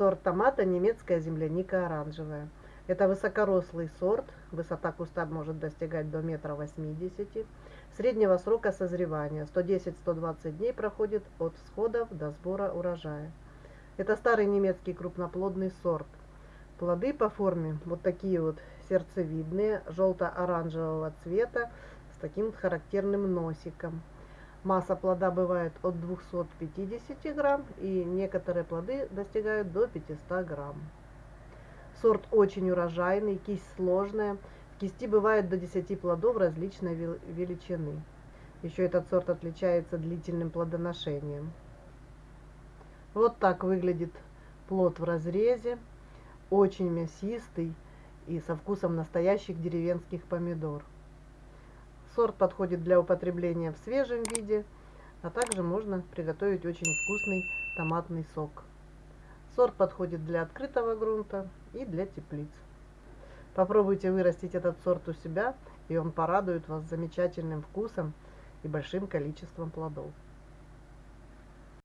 Сорт томата немецкая земляника оранжевая. Это высокорослый сорт, высота куста может достигать до метра восьмидесяти. Среднего срока созревания 110-120 дней проходит от всходов до сбора урожая. Это старый немецкий крупноплодный сорт. Плоды по форме вот такие вот сердцевидные, желто-оранжевого цвета, с таким характерным носиком. Масса плода бывает от 250 грамм, и некоторые плоды достигают до 500 грамм. Сорт очень урожайный, кисть сложная. В кисти бывает до 10 плодов различной величины. Еще этот сорт отличается длительным плодоношением. Вот так выглядит плод в разрезе. Очень мясистый и со вкусом настоящих деревенских помидор. Сорт подходит для употребления в свежем виде, а также можно приготовить очень вкусный томатный сок. Сорт подходит для открытого грунта и для теплиц. Попробуйте вырастить этот сорт у себя, и он порадует вас замечательным вкусом и большим количеством плодов.